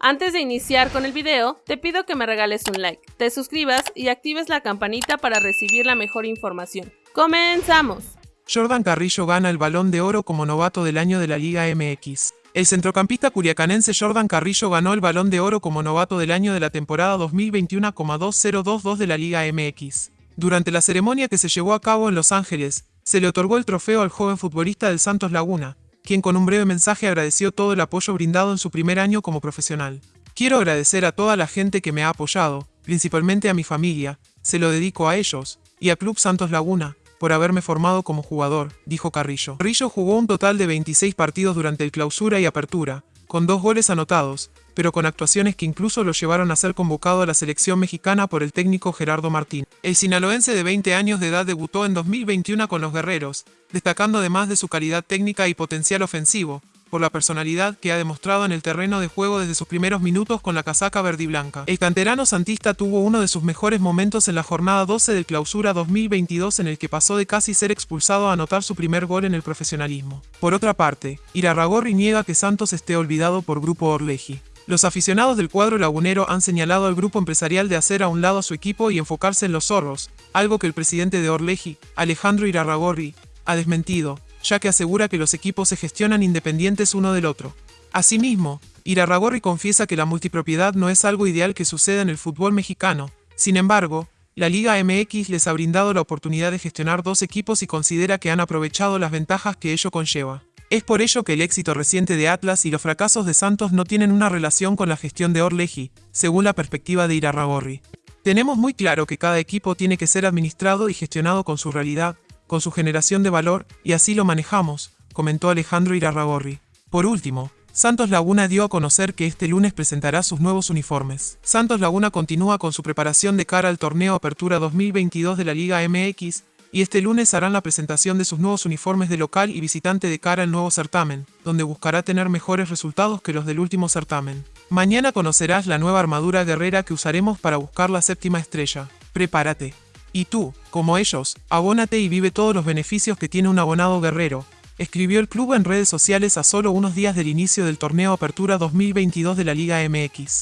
Antes de iniciar con el video, te pido que me regales un like, te suscribas y actives la campanita para recibir la mejor información. ¡Comenzamos! Jordan Carrillo gana el Balón de Oro como novato del año de la Liga MX. El centrocampista curiacanense Jordan Carrillo ganó el Balón de Oro como novato del año de la temporada 2021,2022 de la Liga MX. Durante la ceremonia que se llevó a cabo en Los Ángeles, se le otorgó el trofeo al joven futbolista del Santos Laguna, quien con un breve mensaje agradeció todo el apoyo brindado en su primer año como profesional. Quiero agradecer a toda la gente que me ha apoyado, principalmente a mi familia, se lo dedico a ellos, y a Club Santos Laguna, por haberme formado como jugador, dijo Carrillo. Carrillo jugó un total de 26 partidos durante el clausura y apertura, con dos goles anotados, pero con actuaciones que incluso lo llevaron a ser convocado a la selección mexicana por el técnico Gerardo Martín. El sinaloense de 20 años de edad debutó en 2021 con los Guerreros, destacando además de su calidad técnica y potencial ofensivo, por la personalidad que ha demostrado en el terreno de juego desde sus primeros minutos con la casaca verde y blanca. El canterano santista tuvo uno de sus mejores momentos en la jornada 12 del clausura 2022 en el que pasó de casi ser expulsado a anotar su primer gol en el profesionalismo. Por otra parte, Irarragorri niega que Santos esté olvidado por Grupo Orleji. Los aficionados del cuadro lagunero han señalado al grupo empresarial de hacer a un lado a su equipo y enfocarse en los zorros, algo que el presidente de Orleji, Alejandro Irarragorri, ha desmentido, ya que asegura que los equipos se gestionan independientes uno del otro. Asimismo, Irarragorri confiesa que la multipropiedad no es algo ideal que suceda en el fútbol mexicano, sin embargo, la Liga MX les ha brindado la oportunidad de gestionar dos equipos y considera que han aprovechado las ventajas que ello conlleva. Es por ello que el éxito reciente de Atlas y los fracasos de Santos no tienen una relación con la gestión de Orleji, según la perspectiva de Irarragorri. Tenemos muy claro que cada equipo tiene que ser administrado y gestionado con su realidad, con su generación de valor, y así lo manejamos, comentó Alejandro Irarragorri. Por último, Santos Laguna dio a conocer que este lunes presentará sus nuevos uniformes. Santos Laguna continúa con su preparación de cara al torneo Apertura 2022 de la Liga MX, y este lunes harán la presentación de sus nuevos uniformes de local y visitante de cara al nuevo certamen, donde buscará tener mejores resultados que los del último certamen. Mañana conocerás la nueva armadura guerrera que usaremos para buscar la séptima estrella. Prepárate. Y tú, como ellos, abónate y vive todos los beneficios que tiene un abonado guerrero, escribió el club en redes sociales a solo unos días del inicio del torneo Apertura 2022 de la Liga MX.